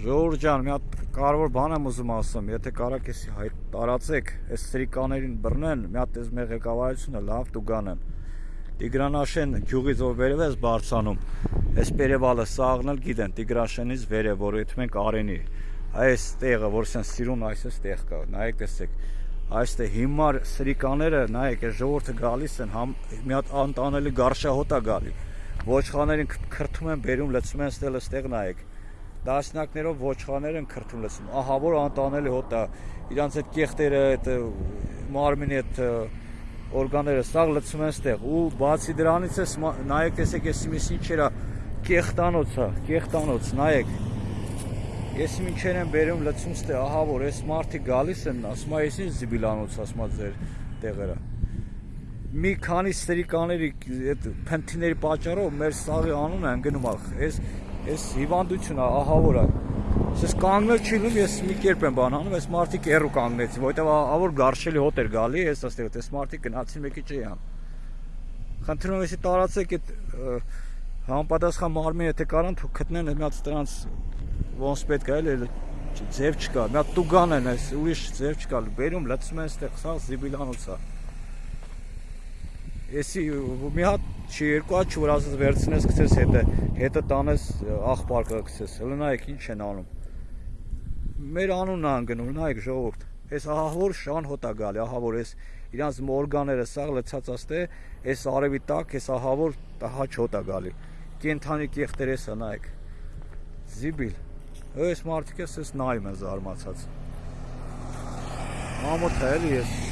Ժողովուրդ ջան, մի հատ կարևոր բան եմ ուզում ասեմ, եթե կարաք էս տարածեք, այս սրիկաներին բռնեն, մի հատ էս մեր ղեկավարությունը լավ տուգանեն։ Տիգրանաշեն գյուղից որ վերև ես բարձանում, այս Պերևալը սաղնել գիտեն Տիգրանշենից վերև, որ եթե մենք Արենի, այս տեղը, որ սեն սիրուն այս էս տեղ կա, նայեք տեսեք, այստեղ հիմար սրիկաները, նայեք, այս ժողովուրդը գալիս են, համ մի հատ անտանելի գարշահոտ է գալի։ Ոչխաներին քրթում են, բերում, լցում են ստել ստեղ նայեք դասնակներով ոչխարներ են քրթում լսում։ Ահա որ անտանելի հոտ է։ Իրանց այդ կեղտերը, այդ մարմինի այդ օրգանները սաղ լցում են ստեղ ու բացի դրանից է նայեք տեսեք ես ինչ ինչերա կեղտանոց է, կեղտանոց, նայեք։ Ես ինչեր են բերում լցում ստեղ, ահա որ այս մարտի գալիս են, ասում է, ես ինչ զիբիլանոց, ասում է ձեր տեղերը մի քանի ստրիկաների այդ փնթիների պատճառով մեր սաղի անունը ընկնում է։ Այս Այս հիվանդությունը ահավոր է։ Ես կանգնել չի լինում, ես մի կերպ եմ բան անում, այս մարդիկ էրու կանգնեցին, որովհետև ահավոր գարշելի հոտ էր գալի, ես ասել եմ, այս մարդիկ գնացին մեկի չեյան։ Խնդրում եմ, եսի տարածեք այդ համապատասխան մարմին, եթե կարան, թող գտնեն այդ մյաց տրանց ոնց պետք է, էլ ձև չկա, մյա տուգան են այս, ուրիշ ձև չկա, բերում լցում են այստեղ, սա զիբիլանոց է։ Էսի մի հատ չի երկու հատ չի որ ասես վերցնես գցես հետը հետը տանես աղբարկը գցես հələ նայեք ինչ են անում մեր անունն է անգնում նայեք ժողովուրդ այս ահավոր շան հոտա գալի ահավոր այս իրանց մորգաները սաղ լցած աստե այս արևի տակ այս ահավոր հաչ հոտա գալի կենթանի կեղտեր էսա նայեք զիբիլ այս մարդիկ էս նայում են զարմացած ամոթ էլի ես